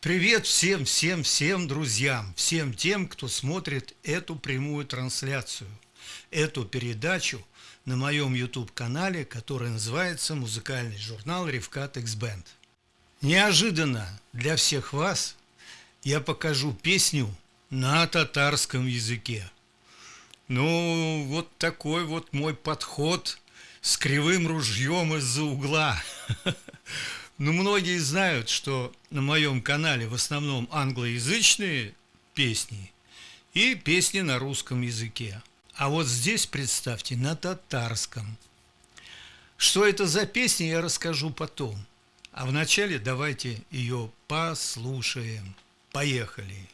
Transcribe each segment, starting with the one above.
Привет всем, всем, всем друзьям, всем тем, кто смотрит эту прямую трансляцию, эту передачу на моем YouTube-канале, который называется «Музыкальный журнал Ревкат X-Band». Неожиданно для всех вас я покажу песню на татарском языке. Ну, вот такой вот мой подход с кривым ружьем из-за угла. Ну, многие знают, что на моем канале в основном англоязычные песни и песни на русском языке. А вот здесь, представьте, на татарском. Что это за песня, я расскажу потом. А вначале давайте ее послушаем. Поехали!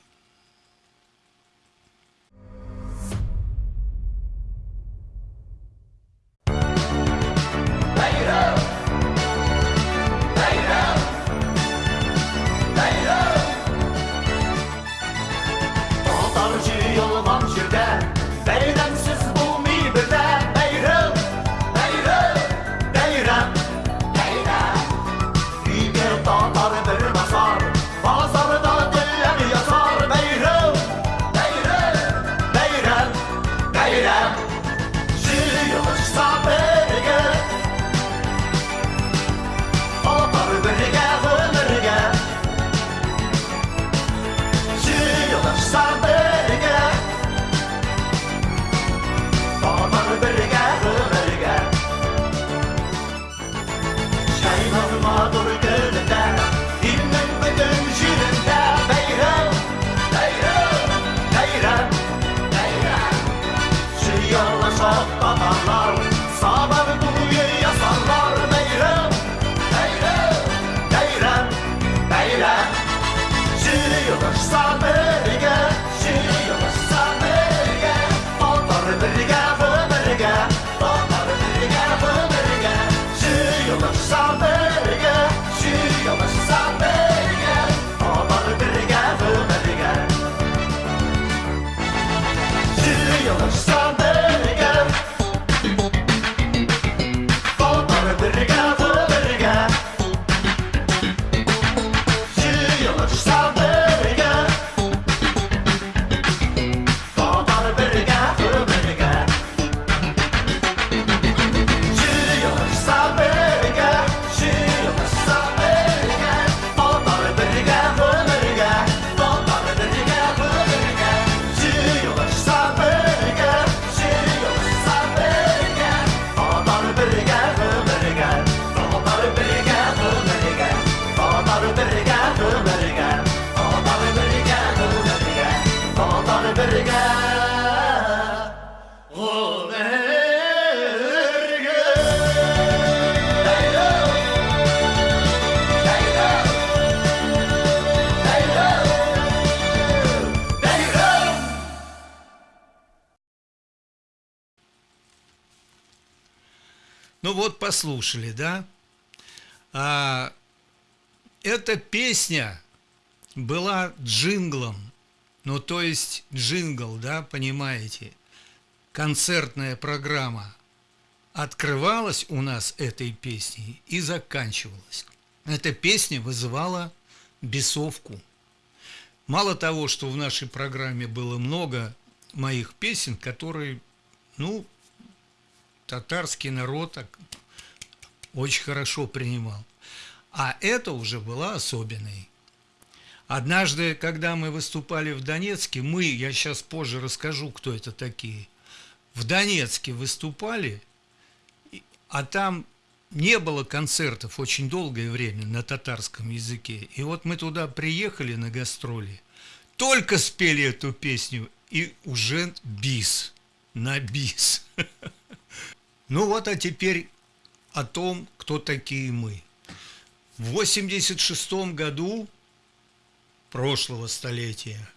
stop it. Ну вот послушали, да? А, эта песня была джинглом, ну то есть джингл, да, понимаете, концертная программа открывалась у нас этой песней и заканчивалась. Эта песня вызывала бесовку. Мало того, что в нашей программе было много моих песен, которые, ну, татарский народ очень хорошо принимал. А это уже была особенной. Однажды, когда мы выступали в Донецке, мы, я сейчас позже расскажу, кто это такие, в Донецке выступали, а там не было концертов очень долгое время на татарском языке. И вот мы туда приехали на гастроли, только спели эту песню, и уже бис, на бис. Ну вот, а теперь о том, кто такие мы. В 86 году прошлого столетия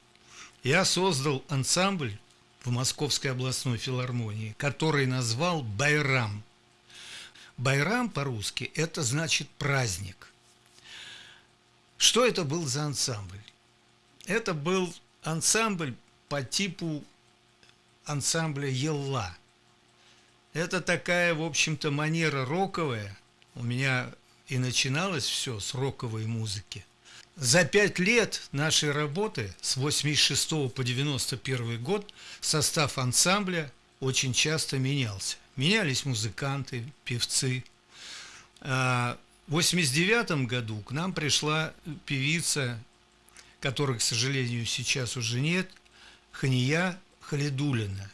я создал ансамбль в Московской областной филармонии, который назвал «Байрам». «Байрам» по-русски – это значит «праздник». Что это был за ансамбль? Это был ансамбль по типу ансамбля «Елла». Это такая, в общем-то, манера роковая. У меня и начиналось все с роковой музыки. За пять лет нашей работы с 86 по 91 год состав ансамбля очень часто менялся. Менялись музыканты, певцы. А в 89 году к нам пришла певица, которой, к сожалению, сейчас уже нет, Хания Халидулина.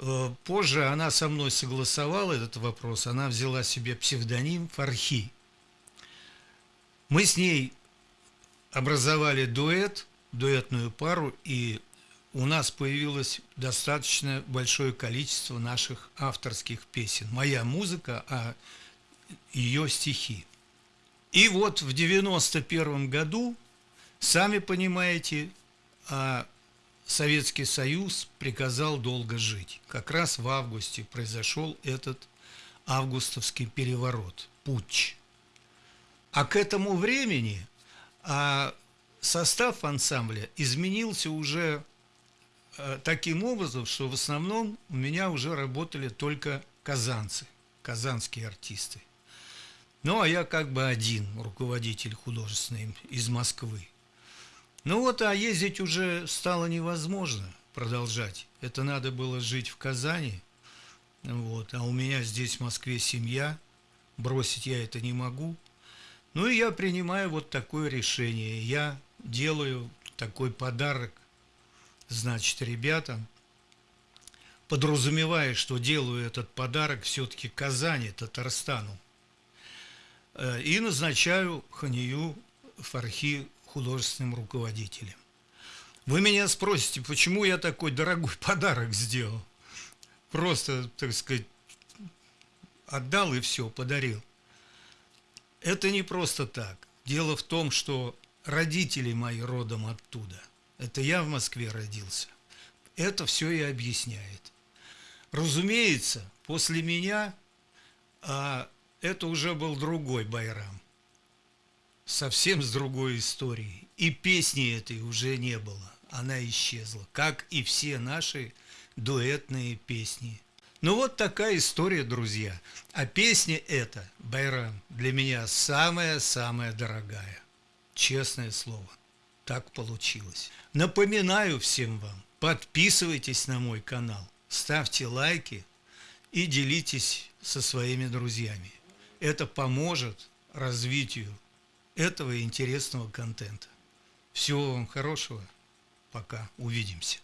Э, позже она со мной согласовала этот вопрос, она взяла себе псевдоним Фархи. Мы с ней образовали дуэт, дуэтную пару, и у нас появилось достаточно большое количество наших авторских песен. Моя музыка, а ее стихи. И вот в 91 году, сами понимаете, а Советский Союз приказал долго жить. Как раз в августе произошел этот августовский переворот, путч. А к этому времени а состав ансамбля изменился уже э, таким образом, что в основном у меня уже работали только казанцы, казанские артисты. Ну, а я как бы один руководитель художественный из Москвы. Ну вот, а ездить уже стало невозможно продолжать. Это надо было жить в Казани. Вот, а у меня здесь в Москве семья. Бросить я это не могу. Ну и я принимаю вот такое решение. Я делаю такой подарок, значит, ребятам, подразумевая, что делаю этот подарок все-таки Казани, Татарстану. Э, и назначаю Ханию Фархи художественным руководителем. Вы меня спросите, почему я такой дорогой подарок сделал? Просто, так сказать, отдал и все, подарил. Это не просто так. Дело в том, что родители мои родом оттуда. Это я в Москве родился. Это все и объясняет. Разумеется, после меня а, это уже был другой Байрам. Совсем с другой историей. И песни этой уже не было. Она исчезла, как и все наши дуэтные песни – ну вот такая история, друзья. А песня эта, Байрам, для меня самая-самая дорогая. Честное слово. Так получилось. Напоминаю всем вам, подписывайтесь на мой канал, ставьте лайки и делитесь со своими друзьями. Это поможет развитию этого интересного контента. Всего вам хорошего. Пока. Увидимся.